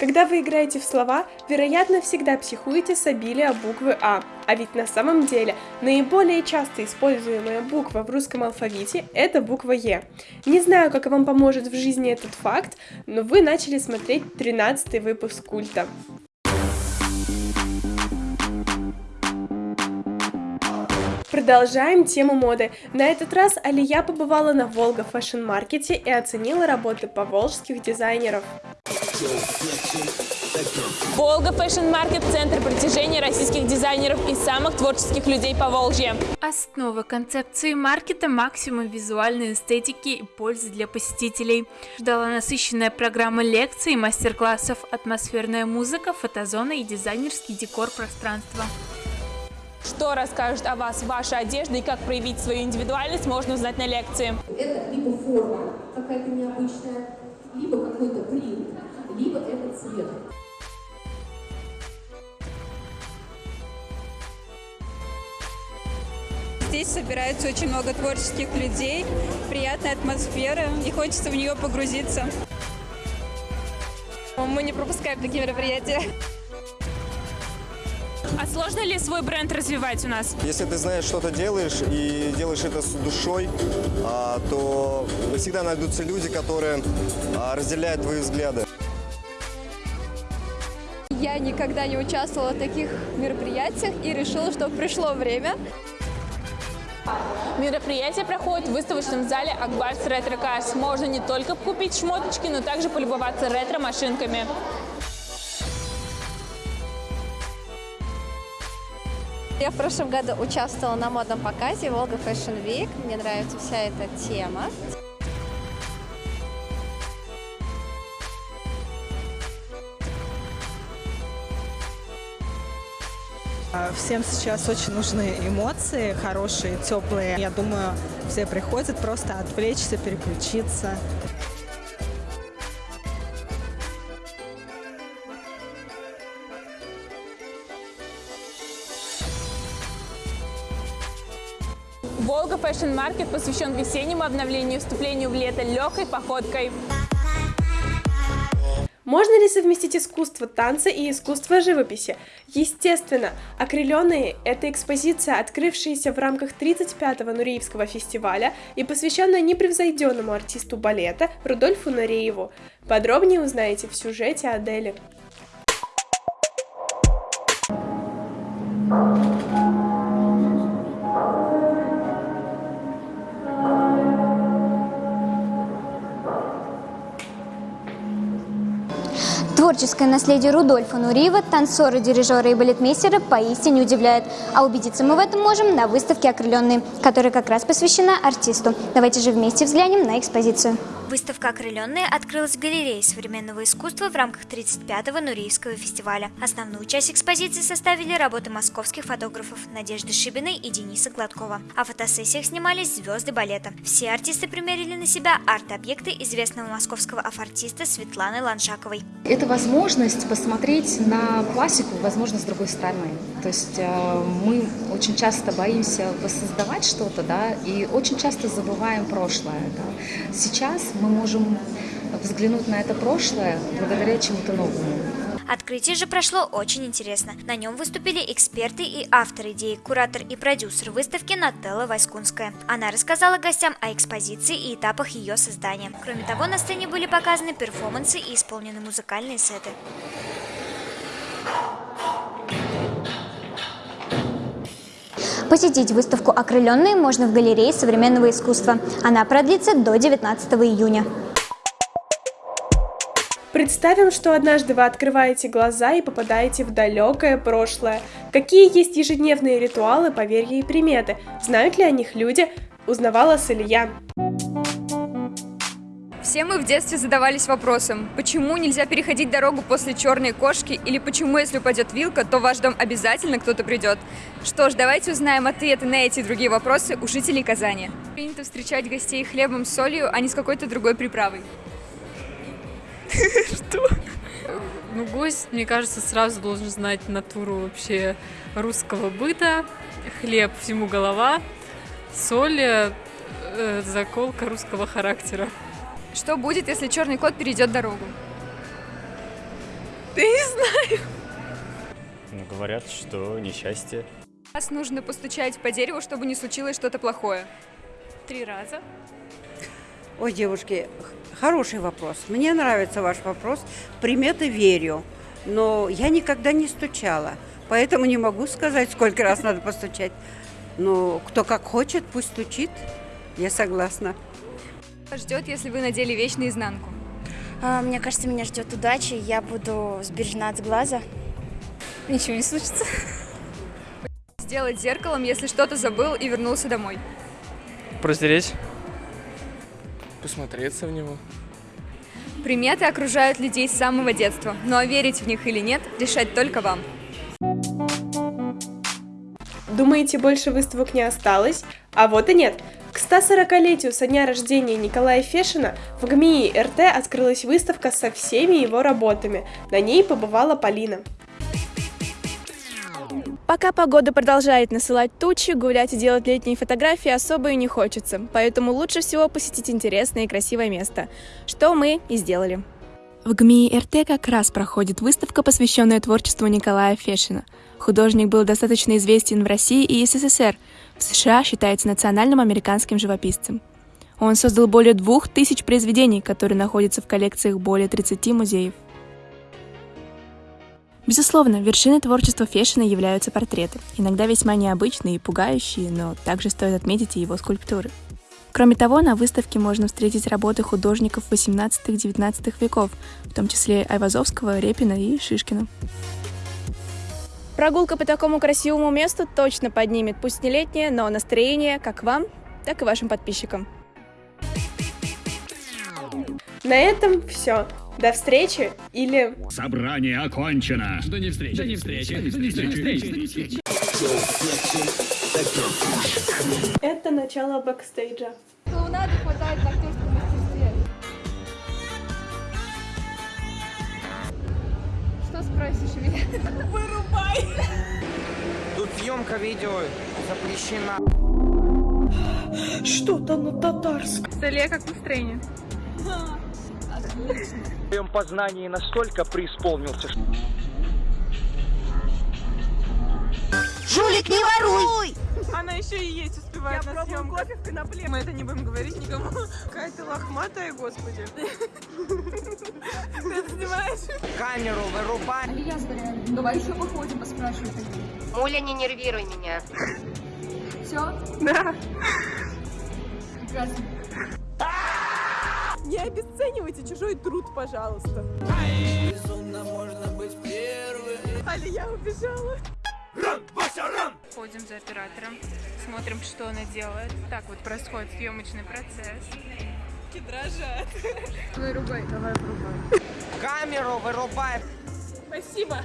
Когда вы играете в слова, вероятно, всегда психуете с обилия буквы А. А ведь на самом деле наиболее часто используемая буква в русском алфавите – это буква Е. Не знаю, как вам поможет в жизни этот факт, но вы начали смотреть 13 выпуск культа. Продолжаем тему моды. На этот раз Алия побывала на Волга Fashion Маркете и оценила работы поволжских дизайнеров. Волга Fashion Market – центр притяжения российских дизайнеров и самых творческих людей по Волжье. Основа концепции маркета – максимум визуальной эстетики и пользы для посетителей. Ждала насыщенная программа лекций, мастер-классов, атмосферная музыка, фотозона и дизайнерский декор пространства. Что расскажет о вас ваша одежда и как проявить свою индивидуальность, можно узнать на лекции. Это либо форма какая-то необычная, либо какой-то принт, либо это цвет. Здесь собирается очень много творческих людей, приятная атмосфера, и хочется в нее погрузиться. Мы не пропускаем такие мероприятия. А сложно ли свой бренд развивать у нас? Если ты знаешь, что ты делаешь и делаешь это с душой, а, то всегда найдутся люди, которые а, разделяют твои взгляды. Я никогда не участвовала в таких мероприятиях и решила, что пришло время. Мероприятие проходит в выставочном зале Акбарс Ретро Cars. Можно не только купить шмоточки, но также полюбоваться ретро-машинками. Я в прошлом году участвовала на модном показе Волга Fashion Week. Мне нравится вся эта тема. Всем сейчас очень нужны эмоции, хорошие, теплые. Я думаю, все приходят просто отвлечься, переключиться. Волга Fashion Market посвящен весеннему обновлению и вступлению в лето легкой походкой. Можно ли совместить искусство танца и искусство живописи? Естественно, «Окрыленные» — это экспозиция, открывшаяся в рамках 35-го Нуреевского фестиваля и посвященная непревзойденному артисту балета Рудольфу Нурееву. Подробнее узнаете в сюжете Адели. Творческое наследие Рудольфа Нуриева, танцоры, дирижеры и балетмейстера поистине удивляет. А убедиться мы в этом можем на выставке «Окрыленные», которая как раз посвящена артисту. Давайте же вместе взглянем на экспозицию. Выставка «Окрыленные» открылась в галерее современного искусства в рамках 35-го Нуриевского фестиваля. Основную часть экспозиции составили работы московских фотографов Надежды Шибиной и Дениса Гладкова. О фотосессиях снимались звезды балета. Все артисты примерили на себя арт-объекты известного московского афортиста Светланы Ланшаковой. Это возможность посмотреть на классику, возможно, с другой стороны. То есть э, мы очень часто боимся воссоздавать что-то, да, и очень часто забываем прошлое. Да. Сейчас мы можем взглянуть на это прошлое благодаря чему-то новому. Открытие же прошло очень интересно. На нем выступили эксперты и автор идеи, куратор и продюсер выставки Нателла Вайскунская. Она рассказала гостям о экспозиции и этапах ее создания. Кроме того, на сцене были показаны перформансы и исполнены музыкальные сеты. Посетить выставку «Окрыленные» можно в галерее современного искусства. Она продлится до 19 июня. Представим, что однажды вы открываете глаза и попадаете в далекое прошлое. Какие есть ежедневные ритуалы, поверья и приметы? Знают ли о них люди? Узнавала Салия. Все мы в детстве задавались вопросом, почему нельзя переходить дорогу после черной кошки или почему, если упадет вилка, то в ваш дом обязательно кто-то придет. Что ж, давайте узнаем ответы на эти и другие вопросы у жителей Казани. Принято встречать гостей хлебом с солью, а не с какой-то другой приправой. Что? Ну, гость, мне кажется, сразу должен знать натуру вообще русского быта. Хлеб всему голова, соль, э, заколка русского характера. Что будет, если черный кот перейдет дорогу? Да не знаю. Ну, говорят, что несчастье. Раз нужно постучать по дереву, чтобы не случилось что-то плохое. Три раза. Ой, девушки, хороший вопрос. Мне нравится ваш вопрос. Приметы верю, но я никогда не стучала, поэтому не могу сказать, сколько раз надо постучать. Но кто как хочет, пусть стучит. Я согласна. Ждет, если вы надели вещь наизнанку. А, Мне кажется, меня ждет удача, я буду сбережена от глаза. Ничего не случится. Сделать зеркалом, если что-то забыл и вернулся домой. Протереть. Посмотреться в него. Приметы окружают людей с самого детства, но а верить в них или нет, решать только вам. Думаете, больше выставок не осталось? А вот и нет. К 140-летию со дня рождения Николая Фешина в ГМИ РТ открылась выставка со всеми его работами. На ней побывала Полина. Пока погода продолжает насылать тучи, гулять и делать летние фотографии особо и не хочется, поэтому лучше всего посетить интересное и красивое место, что мы и сделали. В ГМИ РТ как раз проходит выставка, посвященная творчеству Николая Фешина. Художник был достаточно известен в России и СССР. В США считается национальным американским живописцем. Он создал более двух тысяч произведений, которые находятся в коллекциях более 30 музеев. Безусловно, вершиной творчества Фешина являются портреты, иногда весьма необычные и пугающие, но также стоит отметить и его скульптуры. Кроме того, на выставке можно встретить работы художников 18-19 веков, в том числе Айвазовского, Репина и Шишкина. Прогулка по такому красивому месту точно поднимет, пусть не летнее, но настроение как вам, так и вашим подписчикам. На этом все. До встречи или... Собрание окончено. До не встречи. До не встречи. До не встречи. Это начало бэкстейджа. Клоунады хватает в актерском мастерстве. Что спросишь меня? Вырубай! Тут съемка видео запрещена. Что-то на татарском. Столе как настроение? В своем познании настолько преисполнился, что... Жулик, не воруй! Она еще и есть успевает Я на съемках. кофе в конопле. Мы это не будем говорить никому. Какая ты лохматая, господи. Ты это снимаешь? Камеру вырубай. Алия Заряна, давай еще походим, поспрашивай. Муля, не нервируй меня. Все? Да. Прекрасно. Не обесценивайте чужой труд, пожалуйста. Безумно можно быть первым. Алия убежала. Ходим за оператором, смотрим, что она делает. Так вот происходит съемочный процесс. Руки дрожат. Вырубай. Давай вырубай. Камеру вырубай. Спасибо.